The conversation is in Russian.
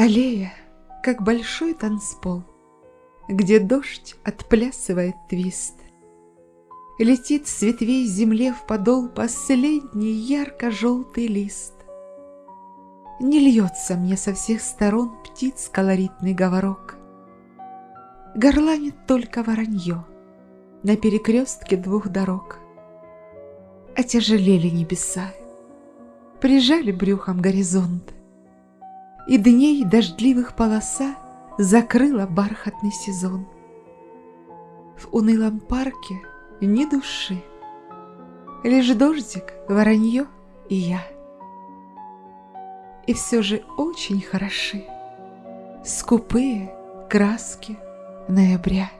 Аллея, как большой танцпол, Где дождь отплясывает твист. Летит с ветвей земле в подол Последний ярко-желтый лист. Не льется мне со всех сторон Птиц колоритный говорок. Горланит только воронье На перекрестке двух дорог. Отяжелели небеса, Прижали брюхом горизонт, И дней дождливых полоса Закрыла бархатный сезон. В унылом парке ни души, Лишь дождик, воронье и я — и все же очень хороши скупые краски ноября.